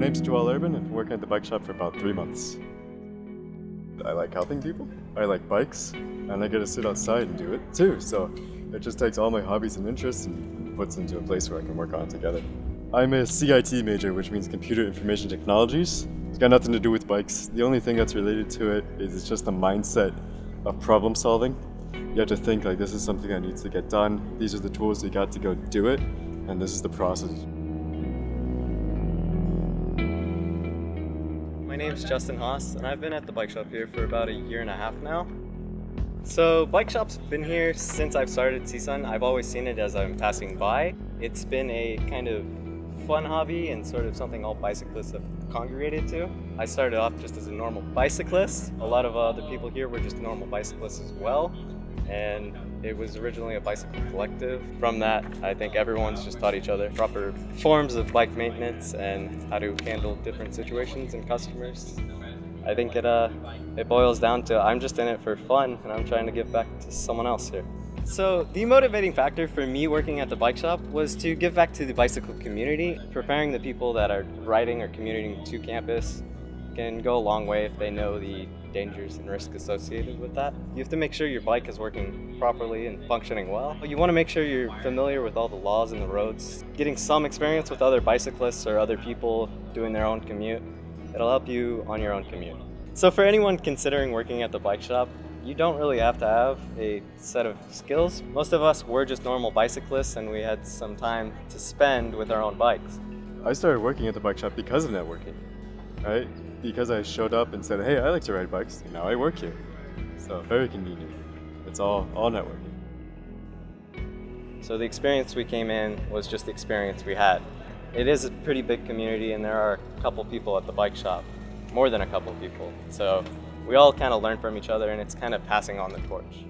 name's Joel Urban. I've been working at the bike shop for about three months. I like helping people. I like bikes, and I get to sit outside and do it too. So it just takes all my hobbies and interests and puts them into a place where I can work on together. I'm a CIT major, which means Computer Information Technologies. It's got nothing to do with bikes. The only thing that's related to it is it's just the mindset of problem solving. You have to think like this is something that needs to get done. These are the tools you got to go do it, and this is the process. Name's Justin Haas, and I've been at the bike shop here for about a year and a half now. So, bike shop's been here since I've started CSUN. I've always seen it as I'm passing by. It's been a kind of fun hobby and sort of something all bicyclists have congregated to. I started off just as a normal bicyclist. A lot of other people here were just normal bicyclists as well and it was originally a bicycle collective. From that, I think everyone's just taught each other proper forms of bike maintenance and how to handle different situations and customers. I think it, uh, it boils down to I'm just in it for fun and I'm trying to give back to someone else here. So the motivating factor for me working at the bike shop was to give back to the bicycle community. Preparing the people that are riding or commuting to campus can go a long way if they know the dangers and risks associated with that. You have to make sure your bike is working properly and functioning well. You want to make sure you're familiar with all the laws and the roads. Getting some experience with other bicyclists or other people doing their own commute, it'll help you on your own commute. So for anyone considering working at the bike shop, you don't really have to have a set of skills. Most of us were just normal bicyclists and we had some time to spend with our own bikes. I started working at the bike shop because of networking, right? because I showed up and said, hey, I like to ride bikes, now I work here. So very convenient. It's all, all networking. So the experience we came in was just the experience we had. It is a pretty big community and there are a couple people at the bike shop, more than a couple people. So we all kind of learn from each other and it's kind of passing on the torch.